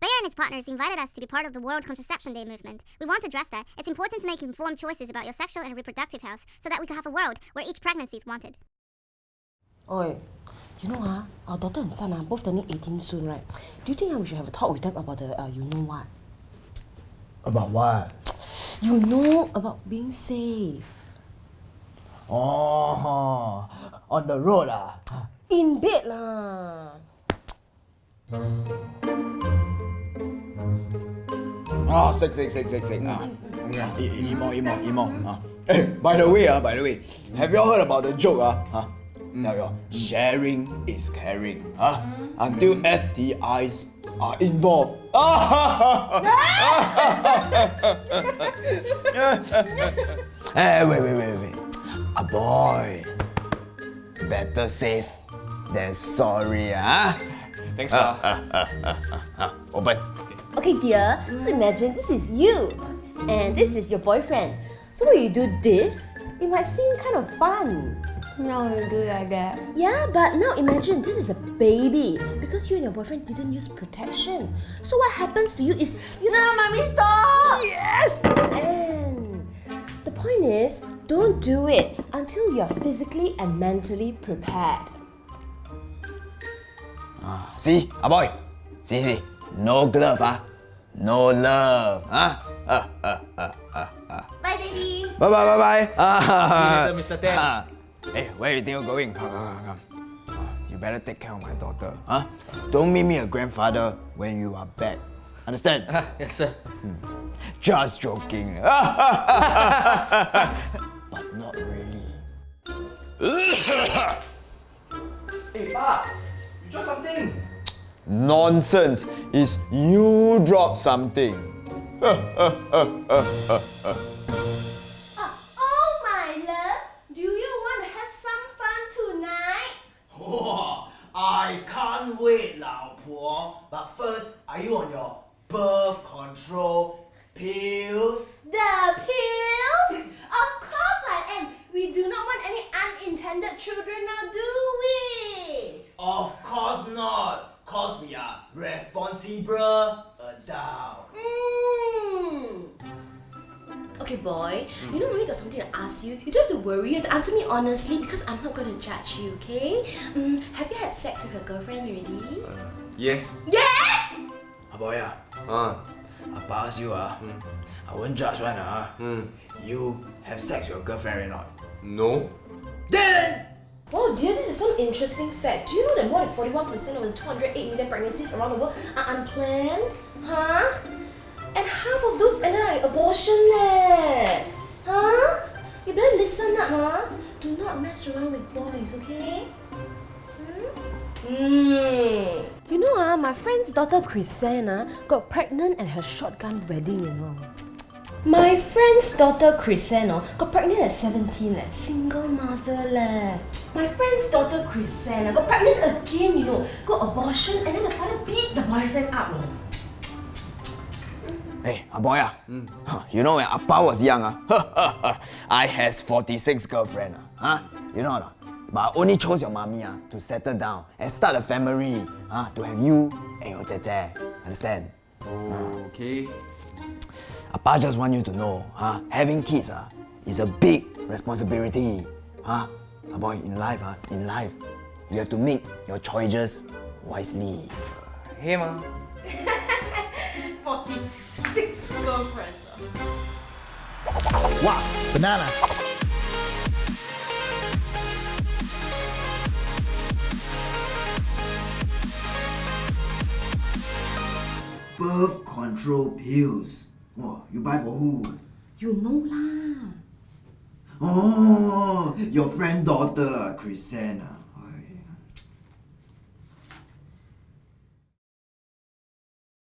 Bayer and his partners invited us to be part of the World Contraception Day movement. We want to address that. It's important to make informed choices about your sexual and reproductive health so that we can have a world where each pregnancy is wanted. Oi, you know, uh, our daughter and son are both turning 18 soon, right? Do you think uh, we should have a talk with them about the, uh, you know what? About what? You know about being safe. Oh, on the road ah. In bed lah. Oh, sick, sick, sick, sick, sick. Ah. Eat, eat more, eat more, eat more. Ah. Eh, eh, hey, ah. eh, by the way, ah, by the way, have you all heard about the joke? Ah? Huh? Tell you, sharing is caring. Huh? Until STIs are involved. hey, wait, wait, wait, wait. A boy. Better safe than sorry, ah. Thanks, Pa. Open. Okay, dear, so imagine this is you, and this is your boyfriend. So when you do this, it might seem kind of fun. No, you do like that. Yeah, but now imagine this is a baby because you and your boyfriend didn't use protection. So what happens to you is you No, mommy, stop! Yes! And the point is, don't do it until you're physically and mentally prepared. Ah, see, a boy. See, see. No glove, ah. No love, ah. Uh, uh, uh, uh, uh. Bye, Daddy. Bye, bye, bye, bye. Ah, See you later, Mr. Ten. ah. Hey, where you think you're going? Come, come, come, come. Ah, You better take care of my daughter, huh? Don't make me a grandfather when you are back. Understand? yes, sir. Just joking. Nonsense. Is you drop something. Uh, oh my love, do you want to have some fun tonight? Wow, I can't wait, 老婆. But first, are you on your birth control pills? The pills? Of course I am. We do not want any unintended children now, do we? Of course not, cause we are responsible adults. Mm. Okay, boy. You know, mommy got something to ask you. You don't have to worry. You have to answer me honestly because I'm not going to judge you, okay? Mm, have you had sex with your girlfriend already? Yes. yes! Ah, boy, ah, Ah. I pass you, ah. I won't judge one, ah. Hmm. You have sex with your girlfriend or not? No. Then, Oh dear, this is some interesting fact. Do you know that more than 41% of the 208 million pregnancies around the world are unplanned? Huh? And half of those ended up in abortion leh. Huh? You better listen up, huh? Do not mess around with boys, okay? Hmm. You know, ah, my friend's daughter Chrisanna got pregnant at her shotgun wedding, you know. My friend's daughter Chrisanna got pregnant at 17 leh, single mother leh. My friend's daughter Chrisanna got pregnant again, you know, got abortion and then the father beat the boyfriend up. oh. Hey, a boy, ah. Huh, You know when Appa was young, ah, I has 46 girlfriend, ah. Huh? You know or not? But I only chose your mommy ah, to settle down and start a family, huh? to have you and your jie Understand? Okay. Appa just want you to know, huh? having kids ah, is a big responsibility. Huh? A boy, in life, ah, in life, you have to make your choices wisely. Hey, Ma. 46 girlfriends. Wow, banana. birth control pills. Wow, you buy for who? You know lah. Oh, your friend daughter, Chrisanna.